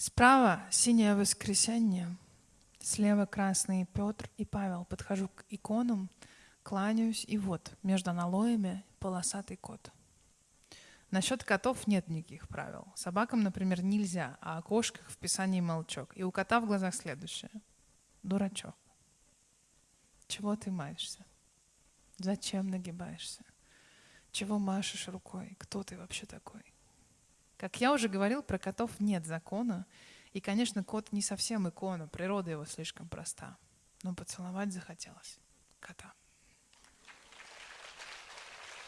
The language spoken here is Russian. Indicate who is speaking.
Speaker 1: Справа синее воскресенье, слева красный Петр и Павел. Подхожу к иконам, кланяюсь, и вот между аналоями полосатый кот. Насчет котов нет никаких правил. Собакам, например, нельзя, а о кошках в Писании молчок. И у кота в глазах следующее. Дурачок. Чего ты маешься? Зачем нагибаешься? Чего машешь рукой? Кто ты вообще такой? Как я уже говорил, про котов нет закона. И, конечно, кот не совсем икона, природа его слишком проста. Но поцеловать захотелось кота.